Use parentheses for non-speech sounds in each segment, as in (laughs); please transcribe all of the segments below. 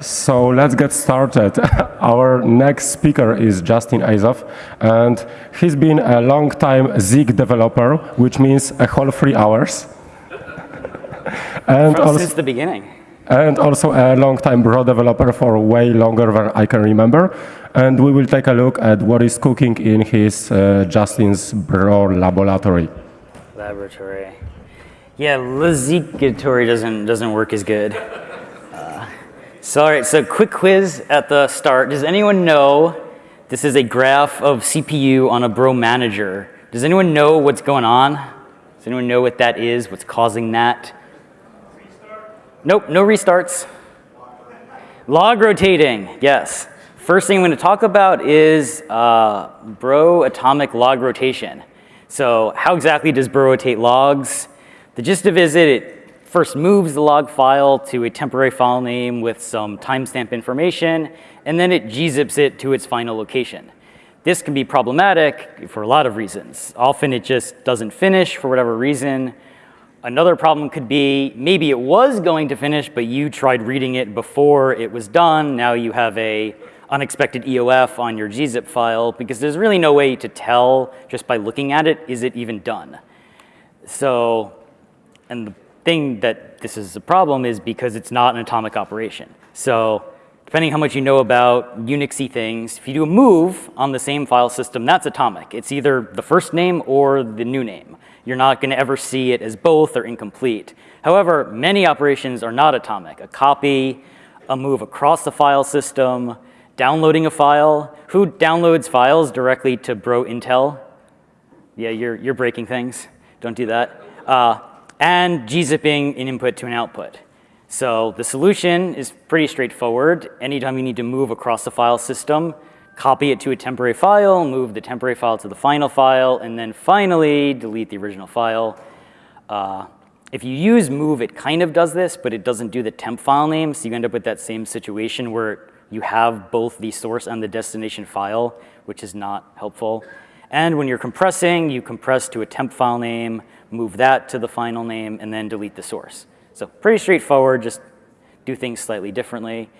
So let's get started. (laughs) Our next speaker is Justin Azoff, and he's been a long time Zeek developer, which means a whole three hours. and also, since the beginning. And also a long time Bro developer for way longer than I can remember. And we will take a look at what is cooking in his uh, Justin's Bro laboratory. Laboratory. Yeah, Lazigatory doesn't doesn't work as good. So, all right, so quick quiz at the start. Does anyone know this is a graph of CPU on a bro manager? Does anyone know what's going on? Does anyone know what that is, what's causing that? Restart? Nope, no restarts. Log rotating, yes. First thing I'm going to talk about is uh, bro atomic log rotation. So how exactly does bro rotate logs? The gist of it is it first moves the log file to a temporary file name with some timestamp information, and then it gzips it to its final location. This can be problematic for a lot of reasons. Often it just doesn't finish for whatever reason. Another problem could be maybe it was going to finish, but you tried reading it before it was done. Now you have a unexpected EOF on your gzip file because there's really no way to tell just by looking at it, is it even done? So, and the thing that this is a problem is because it's not an atomic operation. So depending how much you know about Unixy things, if you do a move on the same file system, that's atomic. It's either the first name or the new name. You're not going to ever see it as both or incomplete. However, many operations are not atomic. A copy, a move across the file system, downloading a file. Who downloads files directly to Bro Intel? Yeah, you're, you're breaking things. Don't do that. Uh, and gzipping an input to an output. So the solution is pretty straightforward. Anytime you need to move across the file system, copy it to a temporary file, move the temporary file to the final file, and then finally delete the original file. Uh, if you use move, it kind of does this, but it doesn't do the temp file name, so you end up with that same situation where you have both the source and the destination file, which is not helpful. And when you're compressing, you compress to a temp file name, move that to the final name, and then delete the source. So pretty straightforward, just do things slightly differently.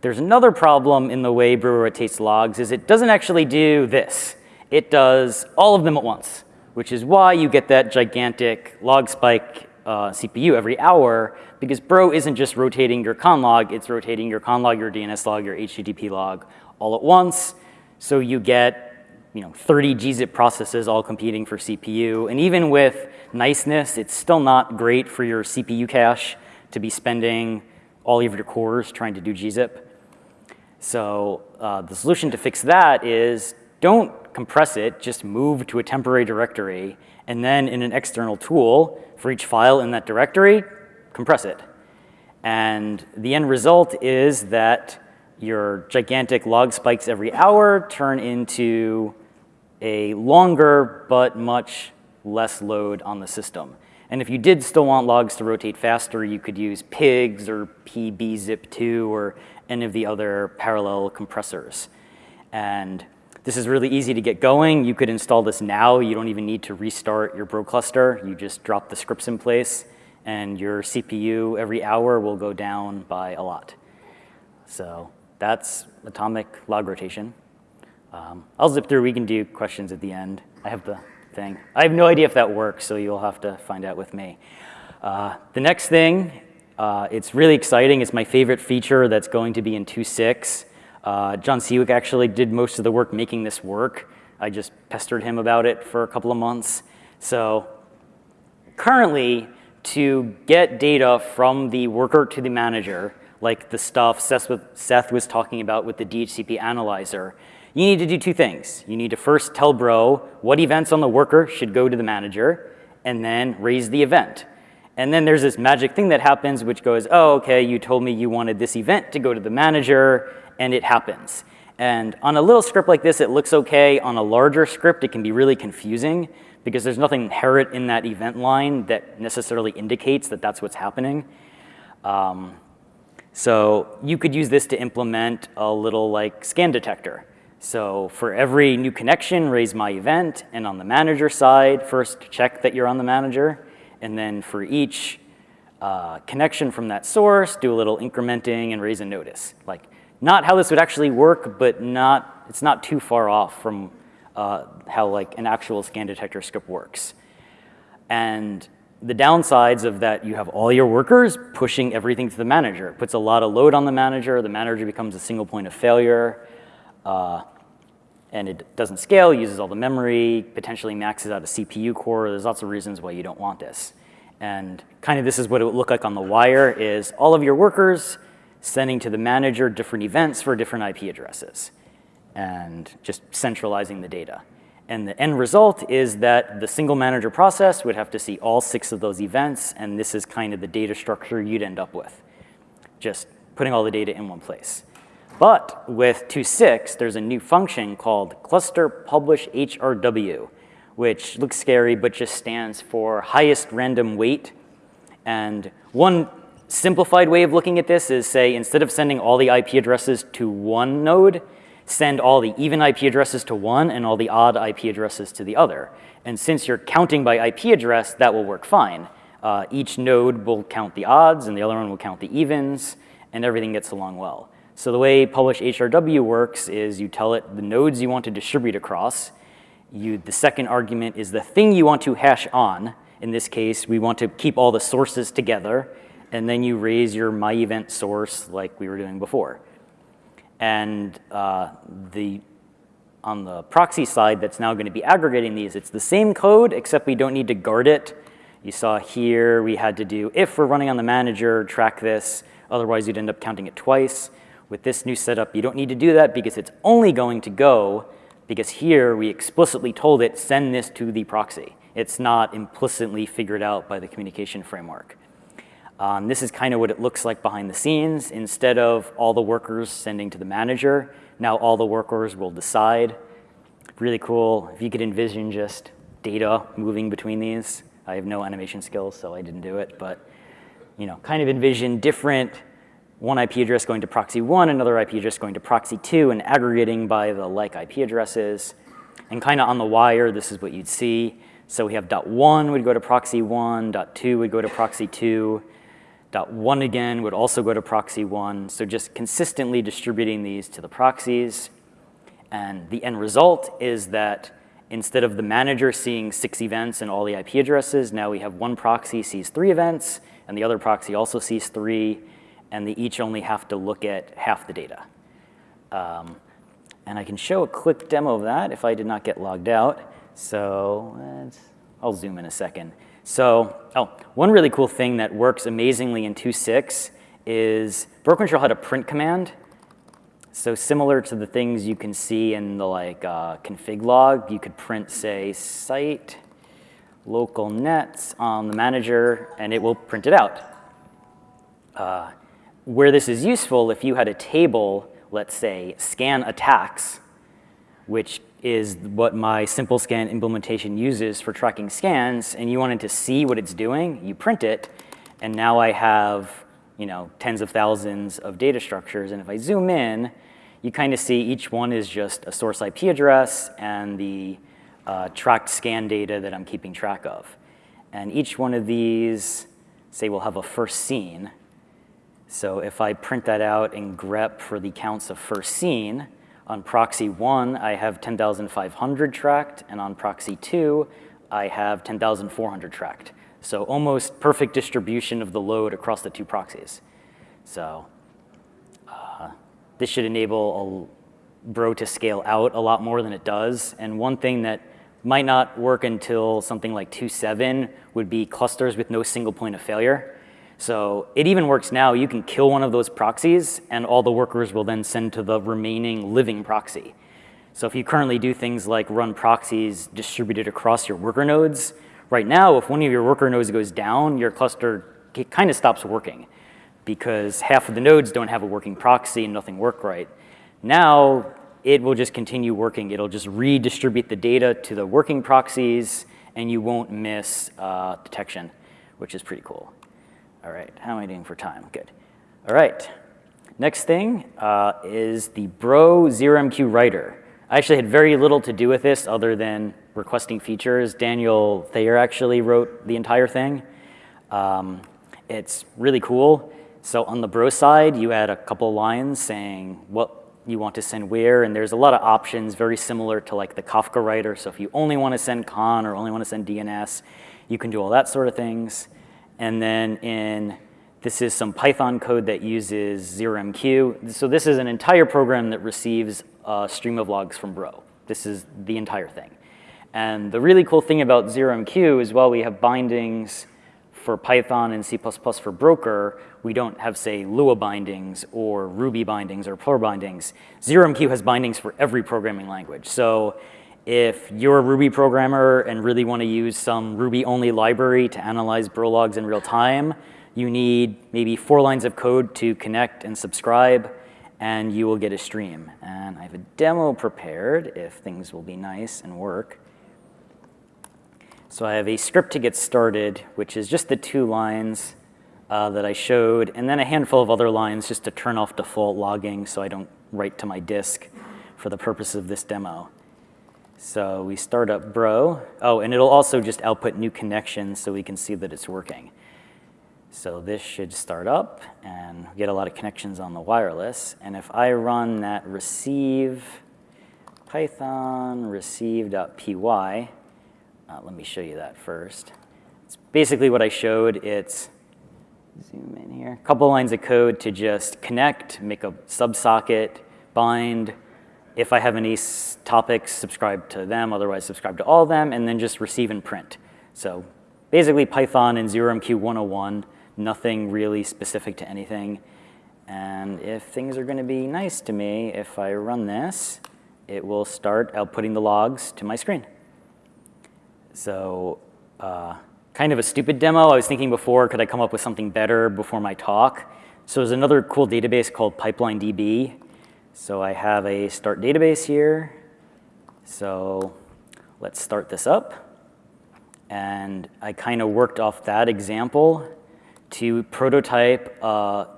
There's another problem in the way Brewer rotates logs is it doesn't actually do this. It does all of them at once, which is why you get that gigantic log spike uh, CPU every hour, because Bro isn't just rotating your conn log, it's rotating your conn log, your DNS log, your HTTP log all at once. So you get you know, 30 gzip processes all competing for CPU. And even with niceness, it's still not great for your CPU cache to be spending all of your cores trying to do gzip. So uh, the solution to fix that is don't compress it, just move to a temporary directory, and then in an external tool, for each file in that directory, compress it. And the end result is that your gigantic log spikes every hour turn into a longer but much less load on the system. And if you did still want logs to rotate faster, you could use pigz or pbzip2 or any of the other parallel compressors. And this is really easy to get going. You could install this now. You don't even need to restart your Bro cluster. You just drop the scripts in place and your CPU every hour will go down by a lot. So that's atomic log rotation. Um, I'll zip through. We can do questions at the end. I have the thing. I have no idea if that works, so you'll have to find out with me. Uh, the next thing, uh, it's really exciting. It's my favorite feature that's going to be in 2.6. Uh, Jon Siwek actually did most of the work making this work. I just pestered him about it for a couple of months. So currently, to get data from the worker to the manager, like the stuff Seth was talking about with the DHCP analyzer, you need to do two things. You need to first tell Bro what events on the worker should go to the manager, and then raise the event. And then there's this magic thing that happens which goes, oh, okay, you told me you wanted this event to go to the manager, and it happens. And on a little script like this, it looks okay. On a larger script, it can be really confusing because there's nothing inherent in that event line that necessarily indicates that that's what's happening. Um, so you could use this to implement a little like scan detector. So for every new connection, raise my event. And on the manager side, first check that you're on the manager. And then for each uh, connection from that source, do a little incrementing, and raise a notice. Like, not how this would actually work, but not, it's not too far off from uh, how like an actual scan detector script works. And the downsides of that, you have all your workers pushing everything to the manager. It puts a lot of load on the manager. The manager becomes a single point of failure. Uh, and it doesn't scale, uses all the memory, potentially maxes out a CPU core. There's lots of reasons why you don't want this. And kind of this is what it would look like on the wire is all of your workers sending to the manager different events for different IP addresses and just centralizing the data. And the end result is that the single manager process would have to see all six of those events, and this is kind of the data structure you'd end up with, just putting all the data in one place. But with 2.6, there's a new function called cluster publish HRW, which looks scary, but just stands for highest random weight. And one simplified way of looking at this is say, instead of sending all the IP addresses to one node, send all the even IP addresses to one and all the odd IP addresses to the other. And since you're counting by IP address, that will work fine. Uh, each node will count the odds and the other one will count the evens and everything gets along well. So the way publish HRW works is you tell it the nodes you want to distribute across. You, the second argument is the thing you want to hash on. In this case, we want to keep all the sources together. And then you raise your my event source like we were doing before. And uh, the, on the proxy side that's now going to be aggregating these, it's the same code, except we don't need to guard it. You saw here we had to do, if we're running on the manager, track this. Otherwise, you'd end up counting it twice. With this new setup, you don't need to do that because it's only going to go because here we explicitly told it, send this to the proxy. It's not implicitly figured out by the communication framework. Um, this is kind of what it looks like behind the scenes. Instead of all the workers sending to the manager, now all the workers will decide. Really cool. If you could envision just data moving between these. I have no animation skills, so I didn't do it. But you know, kind of envision different one IP address going to proxy one, another IP address going to proxy two, and aggregating by the like IP addresses. And kind of on the wire, this is what you'd see. So we have dot one would go to proxy one, dot two would go to proxy two, one again would also go to proxy one. So just consistently distributing these to the proxies. And the end result is that instead of the manager seeing six events and all the IP addresses, now we have one proxy sees three events, and the other proxy also sees three, and they each only have to look at half the data. Um, and I can show a quick demo of that if I did not get logged out. So I'll zoom in a second. So, oh, one really cool thing that works amazingly in 2.6 is Shell had a print command. So similar to the things you can see in the like uh, config log, you could print, say, site local nets on the manager, and it will print it out. Uh, where this is useful, if you had a table, let's say, scan attacks, which is what my simple scan implementation uses for tracking scans, and you wanted to see what it's doing, you print it, and now I have you know, tens of thousands of data structures, and if I zoom in, you kind of see each one is just a source IP address and the uh, tracked scan data that I'm keeping track of. And each one of these, say, will have a first seen. So if I print that out in grep for the counts of first seen, on proxy one, I have 10,500 tracked, and on proxy two, I have 10,400 tracked. So almost perfect distribution of the load across the two proxies. So uh, this should enable a Bro to scale out a lot more than it does. And one thing that might not work until something like 2.7 would be clusters with no single point of failure. So it even works now. You can kill one of those proxies, and all the workers will then send to the remaining living proxy. So if you currently do things like run proxies distributed across your worker nodes, right now, if one of your worker nodes goes down, your cluster kind of stops working because half of the nodes don't have a working proxy and nothing work right. Now, it will just continue working. It'll just redistribute the data to the working proxies, and you won't miss uh, detection, which is pretty cool. All right, how am I doing for time? Good. All right, next thing uh, is the Bro 0MQ writer. I actually had very little to do with this other than requesting features. Daniel Thayer actually wrote the entire thing. Um, it's really cool. So on the Bro side, you add a couple lines saying what you want to send where, and there's a lot of options very similar to like the Kafka writer. So if you only want to send conn or only want to send DNS, you can do all that sort of things. And then in, this is some Python code that uses 0MQ. So this is an entire program that receives a stream of logs from Bro. This is the entire thing. And the really cool thing about 0MQ is while we have bindings for Python and C++ for Broker, we don't have, say, Lua bindings or Ruby bindings or Perl bindings. 0MQ has bindings for every programming language. So if you're a Ruby programmer and really want to use some Ruby-only library to analyze Bro logs in real time, you need maybe four lines of code to connect and subscribe, and you will get a stream. And I have a demo prepared if things will be nice and work. So I have a script to get started, which is just the two lines uh, that I showed, and then a handful of other lines just to turn off default logging so I don't write to my disk for the purpose of this demo. So we start up Bro. Oh, and it'll also just output new connections so we can see that it's working. So this should start up and get a lot of connections on the wireless. And if I run that receive python receive.py, uh, let me show you that first. It's basically what I showed. It's, zoom in here, a couple lines of code to just connect, make a subsocket, bind. If I have any topics, subscribe to them, otherwise subscribe to all of them, and then just receive and print. So basically Python and 0MQ 101, nothing really specific to anything. And if things are going to be nice to me, if I run this, it will start outputting the logs to my screen. So uh, kind of a stupid demo. I was thinking before, could I come up with something better before my talk? So there's another cool database called PipelineDB. So I have a start database here. So let's start this up. And I kind of worked off that example to prototype a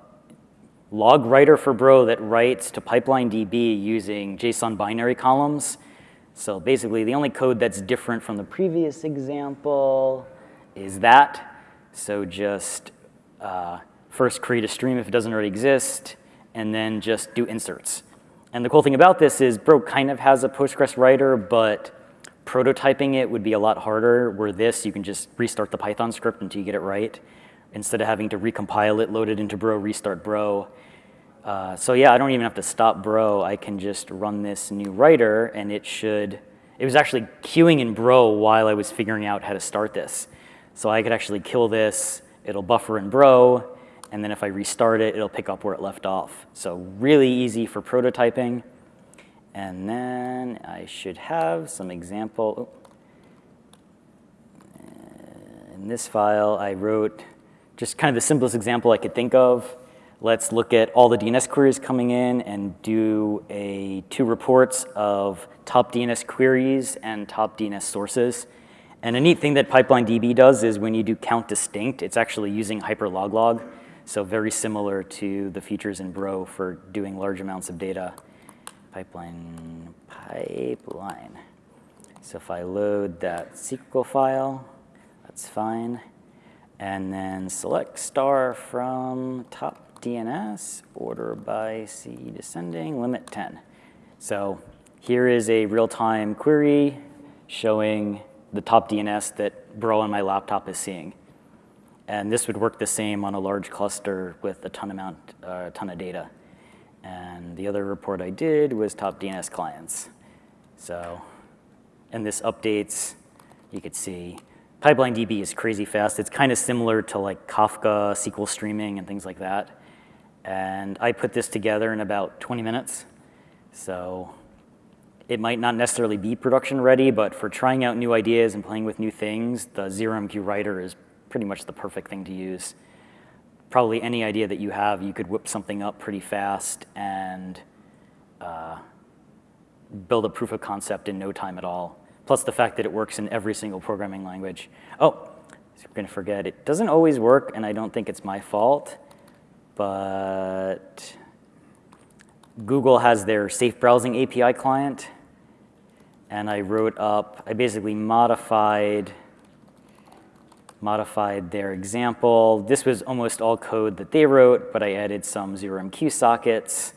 log writer for Bro that writes to pipeline DB using JSON binary columns so basically, the only code that's different from the previous example is that. So just uh, first create a stream if it doesn't already exist, and then just do inserts. And the cool thing about this is Bro kind of has a Postgres writer, but prototyping it would be a lot harder, where this, you can just restart the Python script until you get it right, instead of having to recompile it, load it into Bro, restart Bro. Uh, so yeah, I don't even have to stop Bro. I can just run this new writer and it should, it was actually queuing in Bro while I was figuring out how to start this. So I could actually kill this, it'll buffer in Bro, and then if I restart it, it'll pick up where it left off. So really easy for prototyping. And then I should have some example. Oh. In this file, I wrote just kind of the simplest example I could think of. Let's look at all the DNS queries coming in and do a two reports of top DNS queries and top DNS sources. And a neat thing that PipelineDB does is when you do count distinct, it's actually using hyperloglog. So very similar to the features in Bro for doing large amounts of data. Pipeline, pipeline. So if I load that SQL file, that's fine. And then select star from top DNS, order by C descending, limit 10. So here is a real-time query showing the top DNS that Bro on my laptop is seeing. And this would work the same on a large cluster with a ton amount, uh, a ton of data. And the other report I did was top DNS clients. So, and this updates, you could see Pipeline DB is crazy fast. It's kind of similar to like Kafka, SQL streaming, and things like that. And I put this together in about 20 minutes. So it might not necessarily be production ready, but for trying out new ideas and playing with new things, the 0MQ writer is pretty much the perfect thing to use. Probably any idea that you have, you could whip something up pretty fast and uh, build a proof of concept in no time at all. Plus the fact that it works in every single programming language. Oh, I'm gonna forget, it doesn't always work and I don't think it's my fault but Google has their safe browsing API client. And I wrote up, I basically modified modified their example. This was almost all code that they wrote, but I added some 0MQ sockets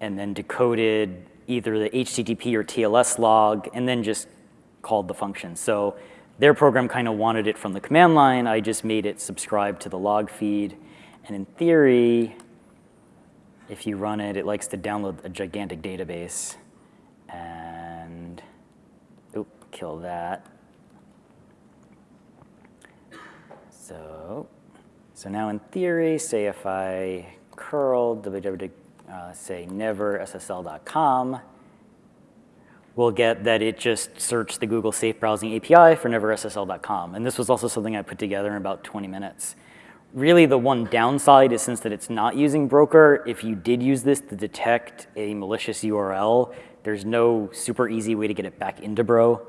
and then decoded either the HTTP or TLS log and then just called the function. So their program kind of wanted it from the command line. I just made it subscribe to the log feed. And in theory, if you run it, it likes to download a gigantic database. And, oop, kill that. So, so now in theory, say if I curl www, uh, say neverssl.com, we'll get that it just searched the Google Safe Browsing API for neverssl.com. And this was also something I put together in about 20 minutes. Really, the one downside is since that it's not using Broker, if you did use this to detect a malicious URL, there's no super easy way to get it back into Bro.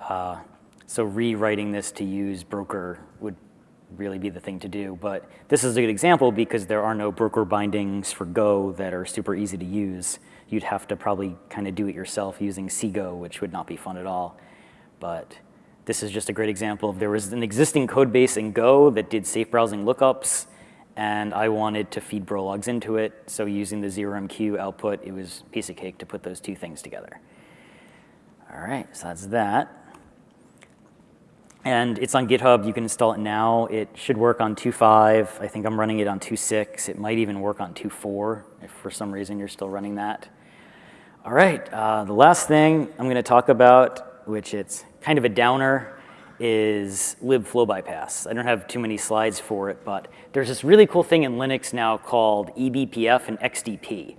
Uh, so rewriting this to use Broker would really be the thing to do. But this is a good example because there are no Broker bindings for Go that are super easy to use you'd have to probably kind of do it yourself using CGO, which would not be fun at all. But this is just a great example of there was an existing code base in Go that did safe browsing lookups, and I wanted to feed Brologs into it. So using the 0MQ output, it was piece of cake to put those two things together. All right, so that's that. And it's on GitHub. You can install it now. It should work on 2.5. I think I'm running it on 2.6. It might even work on 2.4 if for some reason you're still running that. All right, uh, the last thing I'm going to talk about, which it's kind of a downer, is libflow bypass. I don't have too many slides for it, but there's this really cool thing in Linux now called eBPF and XDP.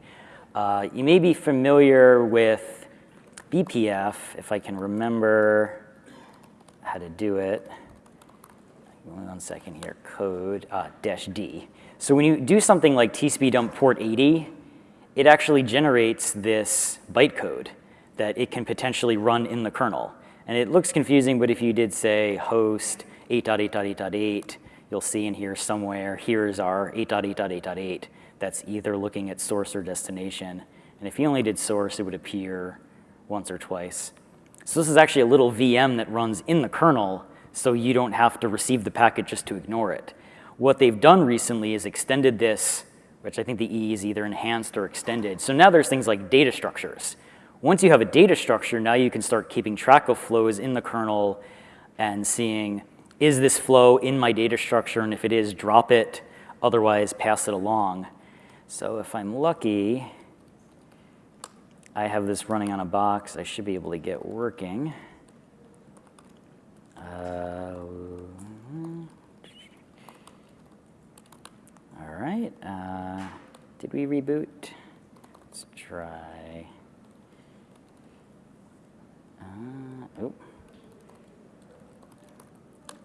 Uh, you may be familiar with BPF, if I can remember how to do it. One second here, code, uh, dash D. So when you do something like tcpdump port 80, it actually generates this bytecode that it can potentially run in the kernel. And it looks confusing, but if you did say host 8.8.8.8, you'll see in here somewhere, here's our 8.8.8.8 that's either looking at source or destination. And if you only did source, it would appear once or twice. So this is actually a little VM that runs in the kernel, so you don't have to receive the packet just to ignore it. What they've done recently is extended this which I think the E is either enhanced or extended. So now there's things like data structures. Once you have a data structure, now you can start keeping track of flows in the kernel and seeing, is this flow in my data structure? And if it is, drop it. Otherwise, pass it along. So if I'm lucky, I have this running on a box. I should be able to get working. Uh, All right, uh, did we reboot? Let's try. Uh, oh.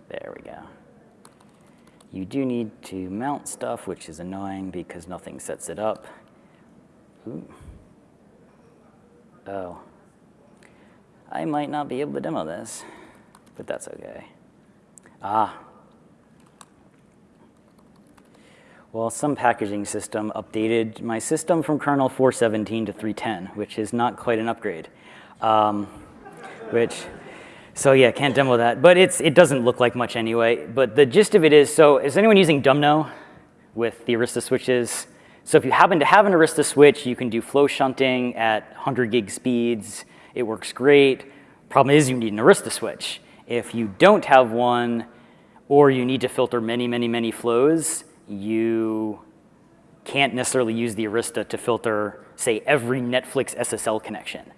There we go. You do need to mount stuff, which is annoying because nothing sets it up. Ooh. Oh. I might not be able to demo this, but that's okay. Ah, Well, some packaging system updated my system from kernel 417 to 310, which is not quite an upgrade. Um, which, so yeah, can't demo that. But it's, it doesn't look like much anyway. But the gist of it is, so is anyone using Dumbno with the Arista switches? So if you happen to have an Arista switch, you can do flow shunting at 100 gig speeds. It works great. Problem is you need an Arista switch. If you don't have one, or you need to filter many, many, many flows, you can't necessarily use the Arista to filter, say, every Netflix SSL connection.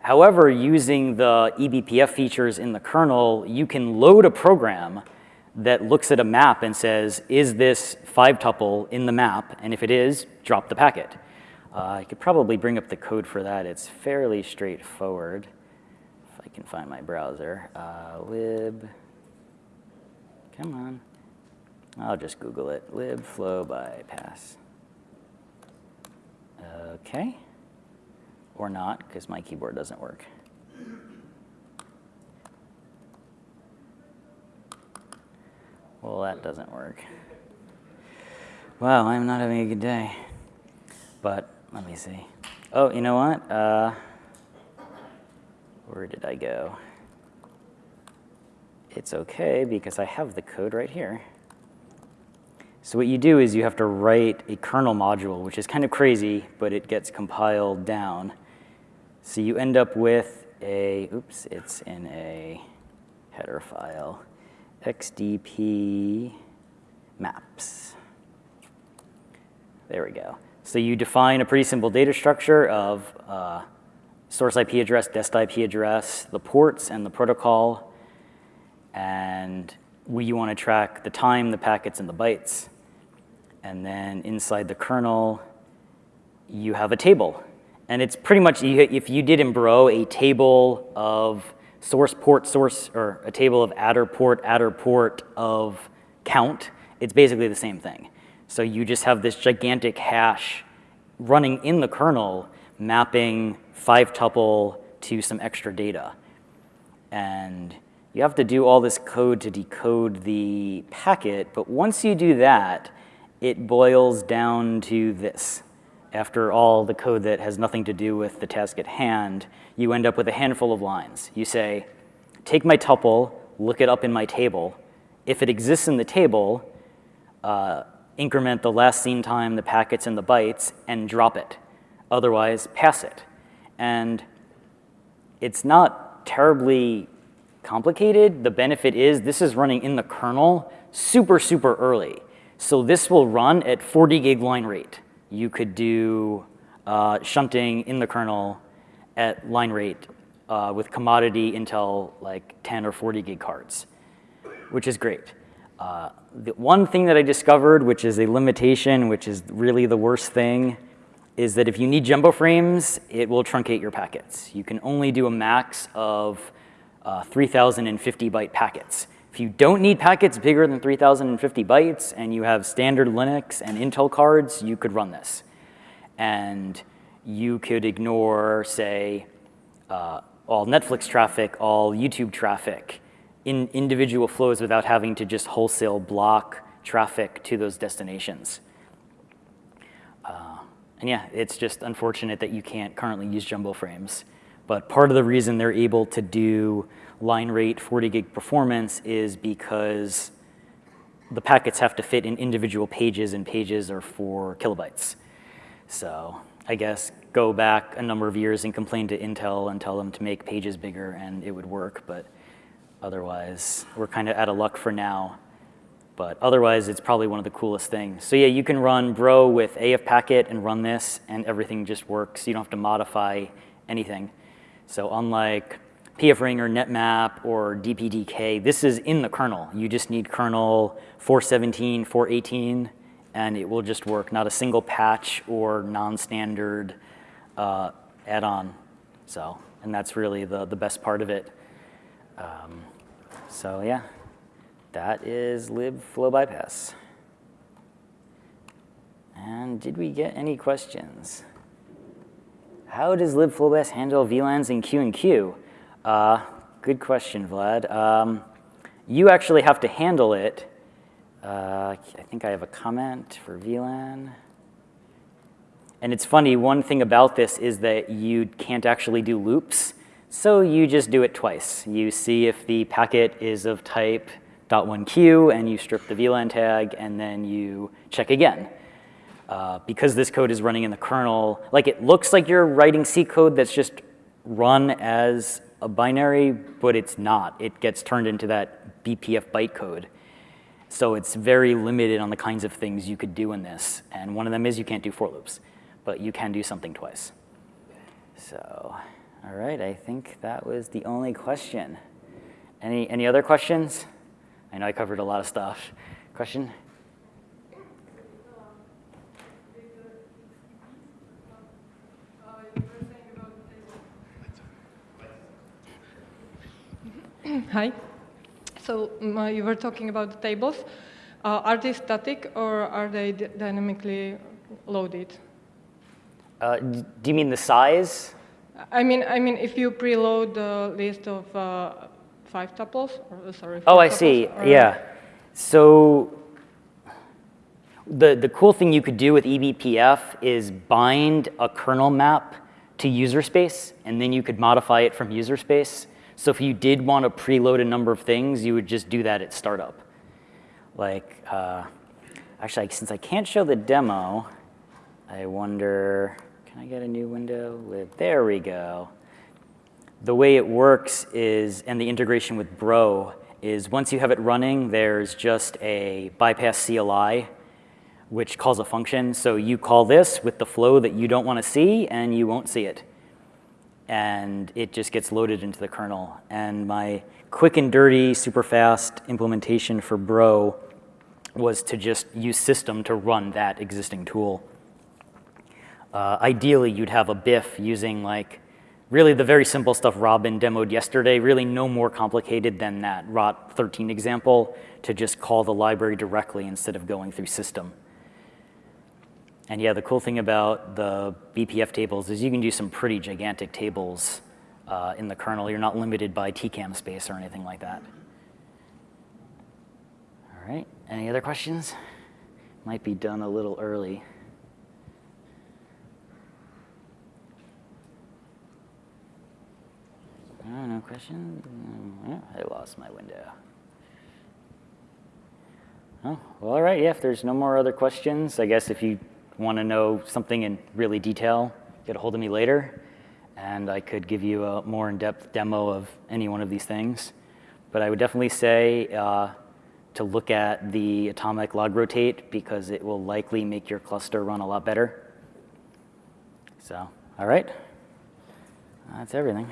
However, using the eBPF features in the kernel, you can load a program that looks at a map and says, is this five tuple in the map? And if it is, drop the packet. Uh, I could probably bring up the code for that. It's fairly straightforward. If I can find my browser. Uh, lib, come on. I'll just Google it, libflow bypass. Okay, or not, because my keyboard doesn't work. Well, that doesn't work. Wow, I'm not having a good day. But let me see. Oh, you know what? Uh, where did I go? it's okay because I have the code right here. So what you do is you have to write a kernel module, which is kind of crazy, but it gets compiled down. So you end up with a, oops, it's in a header file, xdp maps. There we go. So you define a pretty simple data structure of uh, source IP address, dest IP address, the ports, and the protocol. And we, you want to track the time, the packets, and the bytes. And then inside the kernel, you have a table. And it's pretty much, if you did in Bro a table of source port source, or a table of addr port, addr port of count, it's basically the same thing. So you just have this gigantic hash running in the kernel, mapping five tuple to some extra data. And you have to do all this code to decode the packet, but once you do that, it boils down to this. After all the code that has nothing to do with the task at hand, you end up with a handful of lines. You say, take my tuple, look it up in my table. If it exists in the table, uh, increment the last seen time, the packets, and the bytes, and drop it. Otherwise, pass it. And it's not terribly complicated. The benefit is this is running in the kernel super, super early. So this will run at 40 gig line rate. You could do uh, shunting in the kernel at line rate uh, with commodity Intel like 10 or 40 gig cards, which is great. Uh, the one thing that I discovered, which is a limitation, which is really the worst thing, is that if you need jumbo frames, it will truncate your packets. You can only do a max of uh, 3,050 byte packets. If you don't need packets bigger than 3,050 bytes and you have standard Linux and Intel cards, you could run this. And you could ignore, say, uh, all Netflix traffic, all YouTube traffic, in individual flows without having to just wholesale block traffic to those destinations. Uh, and yeah, it's just unfortunate that you can't currently use jumbo frames. But part of the reason they're able to do line rate 40 gig performance is because the packets have to fit in individual pages and pages are four kilobytes. So I guess go back a number of years and complain to Intel and tell them to make pages bigger and it would work. But Otherwise, we're kind of out of luck for now. But otherwise, it's probably one of the coolest things. So yeah, you can run Bro with AF packet and run this, and everything just works. You don't have to modify anything. So unlike pfring or netmap or dpdk, this is in the kernel. You just need kernel 417, 418, and it will just work. Not a single patch or non-standard uh, add-on. So, and that's really the, the best part of it. Um, so yeah, that is libflow bypass. And did we get any questions? How does libflow bypass handle VLANs in Q and Q? Uh, good question, Vlad. Um, you actually have to handle it. Uh, I think I have a comment for VLAN. And it's funny, one thing about this is that you can't actually do loops. So you just do it twice. You see if the packet is of type .1q and you strip the VLAN tag and then you check again. Uh, because this code is running in the kernel, like it looks like you're writing C code that's just run as a binary, but it's not. It gets turned into that BPF bytecode. So it's very limited on the kinds of things you could do in this. And one of them is you can't do for loops, but you can do something twice. So. All right, I think that was the only question. Any, any other questions? I know I covered a lot of stuff. Question? Hi. So um, you were talking about the tables. Uh, are they static or are they dynamically loaded? Uh, do you mean the size? I mean, I mean, if you preload the list of uh, five tuples, or, sorry. Oh, I see. Or, yeah. So the the cool thing you could do with eBPF is bind a kernel map to user space, and then you could modify it from user space. So if you did want to preload a number of things, you would just do that at startup. Like, uh, actually, since I can't show the demo, I wonder, can I get a new window there we go. The way it works is, and the integration with Bro, is once you have it running, there's just a bypass CLI, which calls a function. So you call this with the flow that you don't want to see, and you won't see it. And it just gets loaded into the kernel. And my quick and dirty, super fast implementation for Bro was to just use system to run that existing tool. Uh, ideally, you'd have a BIF using like really the very simple stuff Robin demoed yesterday, really no more complicated than that ROT 13 example to just call the library directly instead of going through system. And yeah, the cool thing about the BPF tables is you can do some pretty gigantic tables uh, in the kernel. You're not limited by TCAM space or anything like that. All right, any other questions? Might be done a little early. Oh, no questions? Oh, I lost my window. Oh, well, all right, yeah, if there's no more other questions, I guess if you want to know something in really detail, get a hold of me later, and I could give you a more in-depth demo of any one of these things. But I would definitely say uh, to look at the atomic log rotate because it will likely make your cluster run a lot better. So, all right, that's everything.